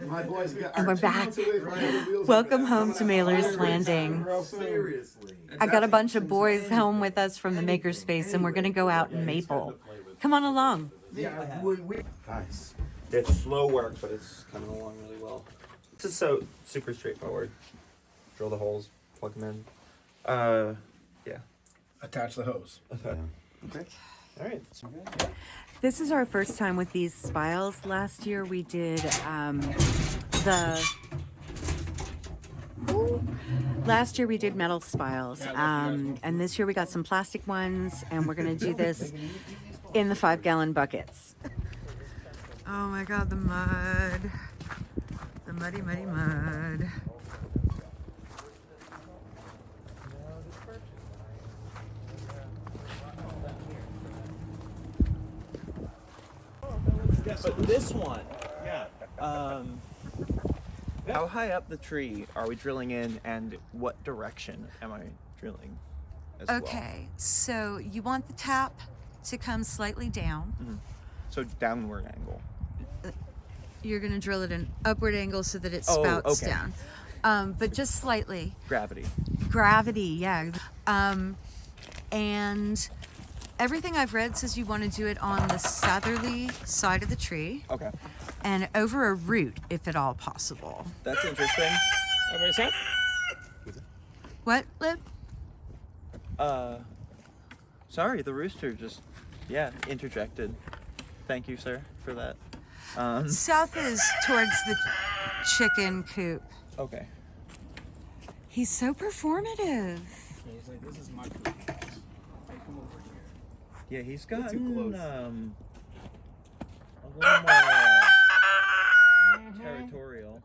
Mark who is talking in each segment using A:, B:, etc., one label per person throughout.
A: My boys got-
B: And we're back.
A: months away from having wheels
B: Welcome home to Mailer's Landing.
A: Seriously.
B: I got a bunch of boys home with us from the makerspace, and we're gonna go out in Maple. Come on along.
A: Yeah, we, we. Nice.
C: It's slow work, but it's coming along really well. This is so super straightforward. Drill the holes, plug them in. Uh, yeah.
A: Attach the hose.
C: Okay. All right.
B: This is our first time with these spiles. Last year we did um, the. Last year we did metal spiles, um, and this year we got some plastic ones, and we're gonna do this in the five gallon buckets. Oh my god, the mud. The muddy, muddy mud.
C: But this one, yeah. Um, how high up the tree are we drilling in, and what direction am I drilling? As well?
B: Okay, so you want the tap to come slightly down.
C: So downward angle.
B: You're gonna drill it an upward angle so that it
C: Oh,
B: spouts
C: okay.
B: down. Um, but just slightly.
C: Gravity.
B: Gravity, yeah. Um, and everything I've read says you want to do it on the southerly side of the tree
C: Okay.
B: and over a root if at all possible.
C: That's interesting.
B: What, Lib?
C: Uh, sorry, the rooster just, yeah, interjected. Thank you, sir, for that. Um,
B: South is towards the chicken coop.
C: okay.
B: He's so performative.
A: He's like, this is my food. Hey, come over here.
C: Yeah, he's
A: too
C: gotten
A: close.
C: um a little more territorial.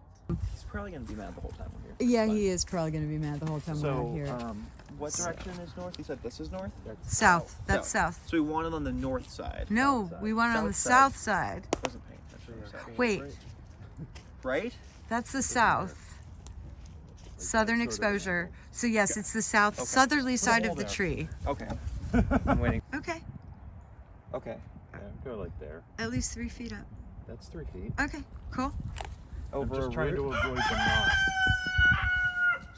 C: He's probably gonna be mad the whole time we're here.
B: Yeah,
C: But-
B: he is probably going to be mad the whole time we're out
C: So,
B: here.
C: um, what direction is north? You said this is north.
B: south. That's south.
C: So we want it on the north side.
B: No,
C: South
B: we
C: side.
B: want it on the
C: South
B: south side.
C: Wasn't paying attention. South.
B: Wait,
C: Right?
B: that's the south. Southern exposure. So yes, it's the south southerly side of the tree.
C: Okay. I'm waiting.
B: Okay,
C: Okay.
D: Yeah, go like there.
B: at least three feet up.
D: That's three feet.
B: Okay, cool.
C: Over
D: I'm just
C: a
D: trying
C: root?
D: to avoid the knot.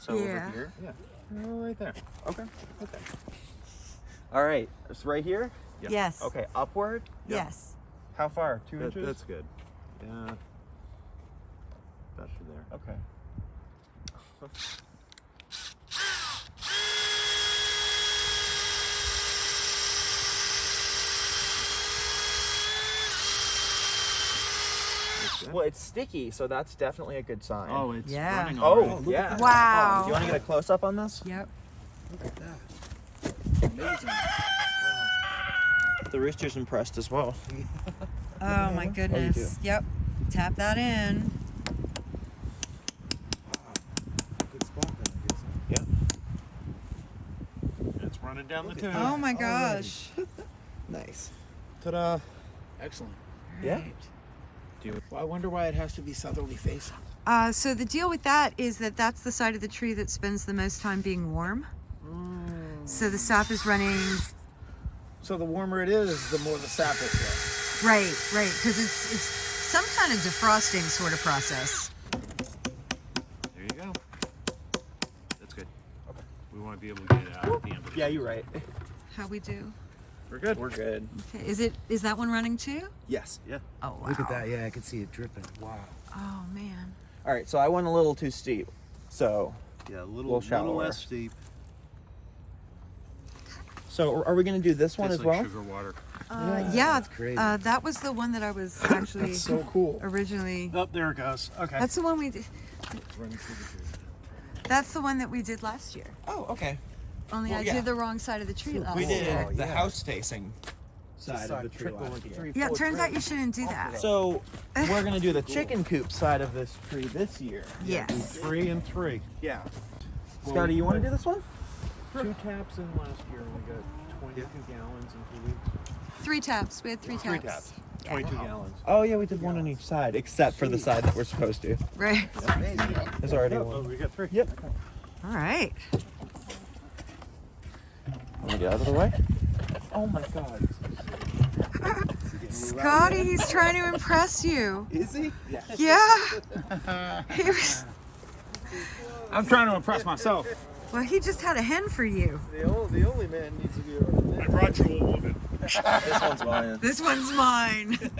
C: So
B: Yeah.
C: over here.
D: Yeah. Oh, right there.
C: Okay. Okay. All right. It's right here.
D: Yeah.
B: Yes.
C: Okay. Upward.
B: Yes.
C: How far? Two
D: That,
C: inches.
D: that's good. Yeah. That's there.
C: Okay.
D: That's.
C: Well, it's sticky, so that's definitely a good sign.
D: Oh, it's
B: Yeah.
D: running
C: Oh,
D: already.
C: yeah.
B: Oh, wow.
C: Do you want to get a close up on this?
B: Yep. Look at that.
A: Amazing.
C: The rooster's impressed as well.
B: Oh my goodness. Yep. Tap that in.
A: Good spot then, I guess.
C: Yeah.
D: It's running down the tube.
B: Oh my gosh.
C: Nice.
A: Ta-da. Excellent.
C: Yeah.
A: Well, I wonder why it has to be southerly facing.
B: Uh, so the deal with that is that that's the side of the tree that spends the most time being warm. So the sap is running
A: So the warmer it is, the more the sap will flow.
B: right, right, because it's it's some kind of defrosting sort of process.
D: There you go. That's good. Okay. We want to be able to get it out at the end of the
C: Yeah, you're right.
B: How we do?
D: We're good.
C: We're good.
B: Okay. Is it is that one running too?
C: Yes.
D: Yeah.
B: Oh wow.
A: Look at that. Yeah, I can see it dripping. Wow.
B: Oh man.
C: All right. So I went a little too steep. So,
D: Yeah, a little,
C: Little
D: little less steep.
C: so are we gonna do this one
D: Tastes
C: as
D: like
C: well?
D: sugar water.
B: Uh, yeah.
A: that's great.
B: Uh, that was the one that I was actually
A: That's so cool.
B: originally.
D: Oh, there it goes. Okay.
B: That's the one we did.
D: running through the.
B: That's the one that we did last year.
C: Oh, okay.
B: Only
C: Well,
B: I
C: yeah.
B: did the wrong side of the tree last
C: We did
B: year.
A: Oh,
C: the
A: yeah.
C: house facing
A: Side of the tree last year.
B: Yeah, it turns out you shouldn't do that.
C: So we're gonna do the chicken coop side of this tree this year.
B: Yes.
D: Three and three.
C: Yeah.
D: Well,
C: Scotty, you want to do this one?
D: Two taps in last year. and We got 22 gallons in two weeks.
B: Three taps. We had three taps.
D: Three taps. 22 gallons.
C: Oh yeah, we did one on each side, except for the side that we're supposed to.
B: Right.
C: There's already
D: Oh,
C: one.
D: we got three.
C: Yep.
B: All right.
C: Let me get out of the way. Oh my god.
B: Scotty, he's trying to impress you.
C: Is he?
B: Yeah. He was,
A: I'm trying to impress myself.
B: well, he just had a hen for you.
E: The only, the only man needs to be around.
D: I brought you a woman.
C: This one's mine.
B: This one's mine.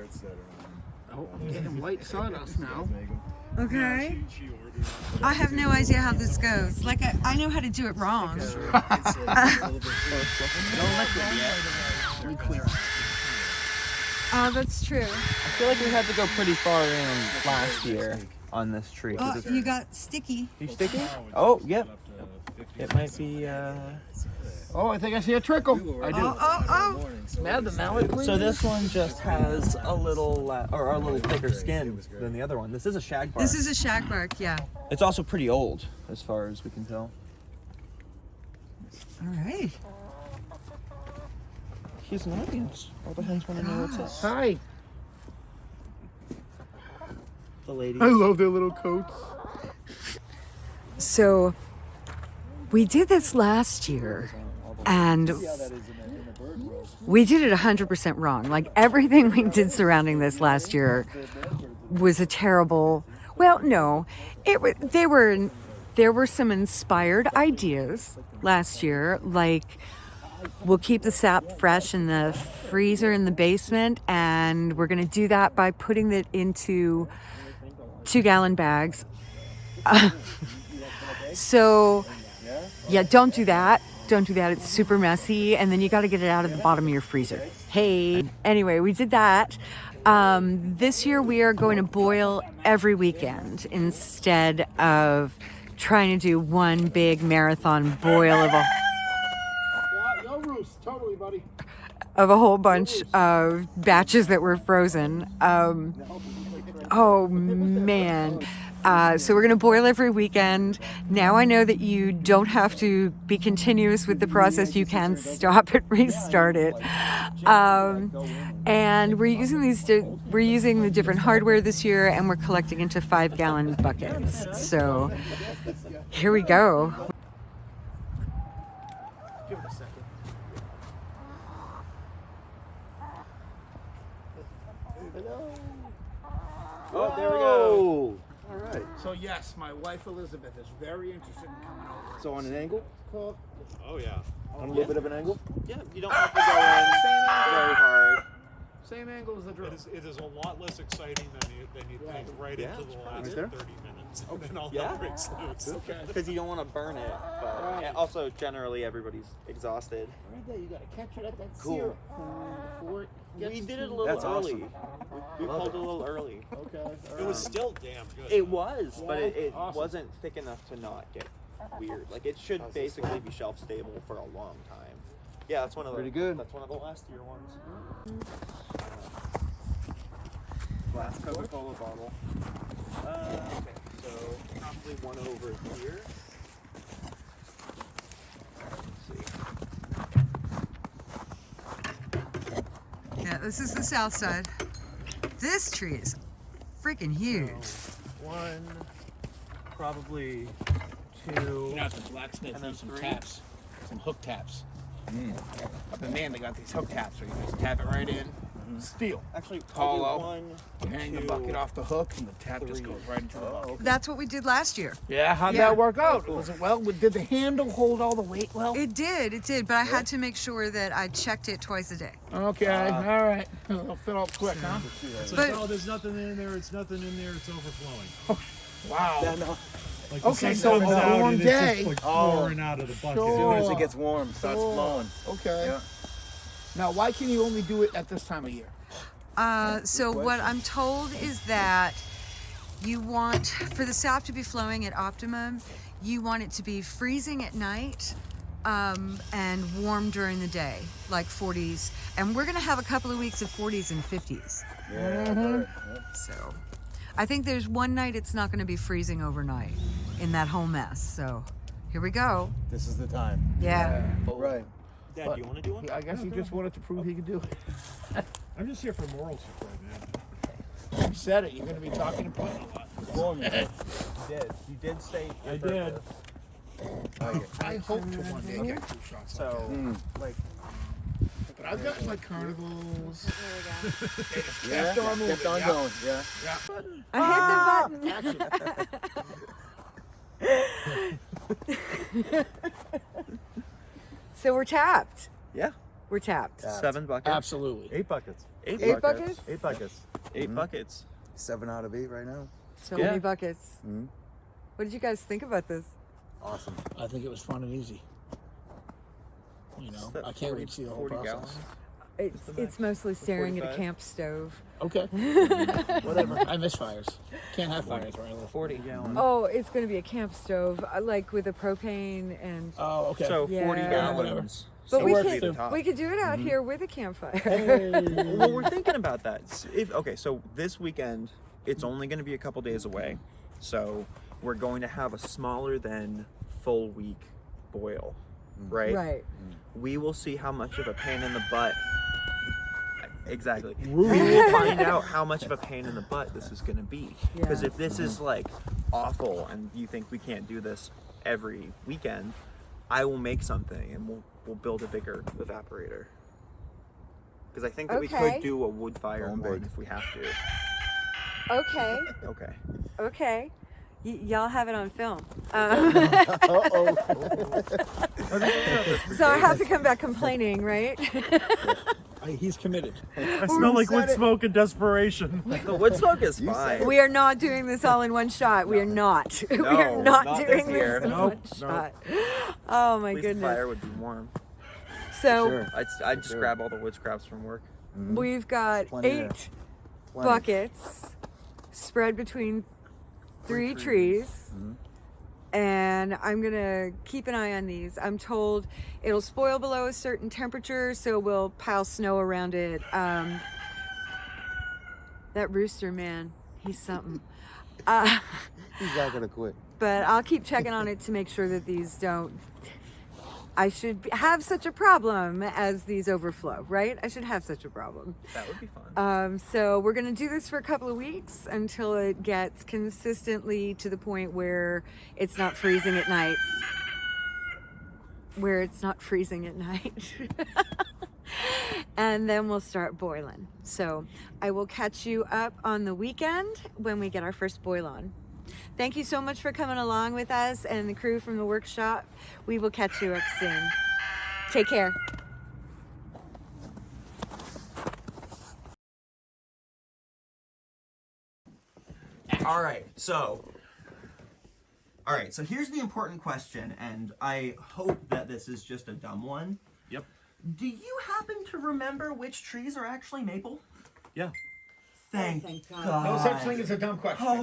E: I love the shirts that are on.
A: Oh, I'm getting white sawdust now.
B: Okay. I have no idea how this goes. Like, I, I know how to do it wrong.
E: It's, it's, a little bit
A: Let me clear.
B: Oh, that's true.
C: I feel like we had to go pretty far in last year on this tree.
B: Oh, you got sticky.
C: You sticky? Oh, yep.
D: up to 50.
C: It might be. Uh...
A: Oh, I think I see a trickle. I do.
B: Oh, oh, oh.
E: morning, so
A: Smell the mallet, please.
C: So this one just has a little, uh, or a little thicker skin than the other one. This is a shag bark.
B: This is a shagbark, yeah.
C: It's also pretty old, as far as we can tell.
B: All right.
C: He's an audience. All the hens want to know what's up.
A: Hi.
C: The lady.
A: I love their little coats.
B: So, we did this last year, and we did it 100% wrong. Like, everything we did surrounding this last year was a terrible. Well, no, it wa- they were there were some inspired ideas last year, like we'll keep the sap fresh in the freezer in the basement, and we're gonna do that by putting it into two gallon bags. so, yeah, don't do that. Don't do that. It's super messy, and then you got to get it out of the bottom of your freezer. Hey, anyway, we did that. Um, this year we are going to boil every weekend instead of trying to do one big marathon boil of a of a whole bunch of batches that were frozen. Um, oh man. Uh, so we're going to boil every weekend. Now I know that you don't have to be continuous with the process. You can stop it, restart it. Um, and we're using these. We're using the different hardware this year, and we're collecting into five gallon buckets. So here we go.
A: Give it a second.
C: Oh, there we go.
E: All right.
A: So yes, my wife Elizabeth is very interested in coming over.
E: So on an angle,
A: Cook.
D: Oh yeah.
E: on a little bit of an angle.
C: Yeah, you don't have to go in very hard.
A: Same angle as the drill.
D: It is, it is a lot less exciting than you, than you think right
C: Yeah.
D: into the last
E: Right
D: 30 minutes. And then all
C: Yeah.
D: hell breaks loose.
C: Because you don't want to burn it. But yeah, also, generally, everybody's exhausted.
A: Right there, you gotta catch it at that
C: Cool.
A: before it gets
C: We did it a little
E: That's
C: early.
E: awesome.
C: We pulled it a little early.
A: Okay. all
D: It was still damn good.
C: It was, but it, it
A: Awesome.
C: wasn't thick enough to not get weird. Like it should basically be shelf stable for a long time. Yeah, that's one of the
E: Pretty good.
C: That's one of the last year ones. Last Coca-Cola bottle. Uh, okay, so probably one over here.
B: Yeah, this is the south side. This tree is freaking huge.
C: One, probably two.
A: Now at the blacksmith,
C: And then
A: some
C: three.
A: taps, some hook taps. Up in man, they got these hook taps where you just tap it right in. Steel.
C: Actually,
A: Hollow.
C: probably one.
A: You hang the bucket off the hook, and the tap just goes right into the bucket.
B: That's what we did last year.
A: Yeah, how'd
B: Yeah.
A: that work out? Was it well? Did the handle hold all the weight well?
B: It did, it did, but I had to make sure that I checked it twice a day.
A: Okay, uh, all right. It'll fit up quick, huh?
D: It's
B: But-
D: like, oh, there's nothing in there. It's nothing in there. It's overflowing.
A: Oh, wow.
D: Uh, like
A: Okay, so
D: comes
A: on a warm day-
D: it's just like
E: Oh.
D: pouring out of the bucket. Sure.
E: As soon as it gets warm, starts
A: Sure.
E: flowing.
A: Okay.
E: Yeah.
A: Now, why can you only do it at this time of year?
B: Uh, so what I'm told is that you want for the sap to be flowing at optimum, you want it to be freezing at night um, and warm during the day, like 40s. And we're gonna have a couple of weeks of 40s and 50s.
E: Yeah.
B: So I think there's one night it's not gonna be freezing overnight in that whole mess. So Here we go.
E: This is the time.
B: Yeah.
E: Right.
C: Dad,
A: But-
C: do you want to do one?
A: I guess he just wanted to prove he could do it.
D: I'm just here for moral support, man.
A: You said it. You're going to be talking to Brian a lot.
E: Well,
C: You did. You did say.
D: I
C: purpose.
D: did.
A: I hope to one day get two shots.
C: So,
E: Hmm.
C: like,
A: But I've got like carnivals.
E: Yeah.
A: After our movie,
E: Kept on
A: yeah.
E: going. Yeah.
A: Yeah.
B: I hit the button. So we're tapped.
C: yeah,
B: We're tapped.
C: seven buckets.
A: Absolutely.
D: Eight buckets.
C: Eight,
B: Eight
C: buckets.
B: buckets?
C: Eight buckets. 8 buckets.
E: Seven out of eight right now.
B: So
C: Yeah.
B: many buckets.
E: Mhm.
B: What did you guys think about this?
E: Awesome.
A: I think it was fun and easy. You know, I can't wait to see the whole process.
C: gallons?
B: It's, it's mostly staring at a
C: 45?
B: camp stove.
A: Okay. Whatever. I miss fires. Can't have fires where I live.
C: 40 gallons.
B: Oh, it's going to be a camp stove, uh, like with a propane and.
A: Oh, okay.
C: So 40
B: Yeah.
C: gallons.
B: But
C: so
B: we
C: would
B: could-
C: be the top.
B: We could do it out here with a campfire.
C: well, we're thinking about that. S- If okay, so this weekend, it's only going to be a couple days away, so we're going to have a smaller than full week boil, right?
B: right.
C: We will see how much of a pain in the butt. Exactly. We will find out how much of a pain in the butt this is going to be. Because
B: Yeah.
C: if this is like awful and you think we can't do this every weekend, I will make something and we'll we'll build a bigger evaporator. Because I think that we could do a wood fire
E: Going
C: one
E: big.
C: if we have to.
B: Okay.
C: Okay.
B: Okay. Y- y'all have it on film. Um,
E: Uh oh.
B: so I have to come back complaining, right?
A: I, he's committed.
D: I smell like wood
E: it?
D: smoke and desperation.
C: The wood smoke is fine.
B: we are not doing this all in one shot. We are not. we are
C: No,
B: not,
C: not
B: doing
C: this year.
B: this in
D: Nope,
B: one
D: nope.
B: shot. Oh my
C: At least the
B: goodness.
C: fire would be warm.
B: So
E: Sure.
C: I'd, I'd just
E: Sure.
C: grab all the wood scraps from work. Mm-hmm.
B: we've got
E: Plenty
B: eight buckets spread between three trees. Mm-hmm. And I'm gonna keep an eye on these. I'm told it'll spoil below a certain temperature, so we'll pile snow around it. Um, that rooster man, he's something. Uh,
E: He's not gonna quit.
B: but I'll keep checking on it to make sure that these don't. I should have such a problem as these overflow, right? I should have such a problem.
C: That would be fun.
B: Um, so we're gonna do this for a couple of weeks until it gets consistently to the point where it's not freezing at night. Where it's not freezing at night. and then we'll start boiling. So I will catch you up on the weekend when we get our first boil on. Thank you so much for coming along with us and the crew from the workshop. We will catch you up soon. Take care.
C: All right, so. All right, so here's the important question, and I hope that this is just a dumb one.
D: Yep.
C: Do you happen to remember which trees are actually maple?
D: Yeah.
C: Thank, oh,
B: thank
C: God.
B: God.
A: No such thing as a dumb question.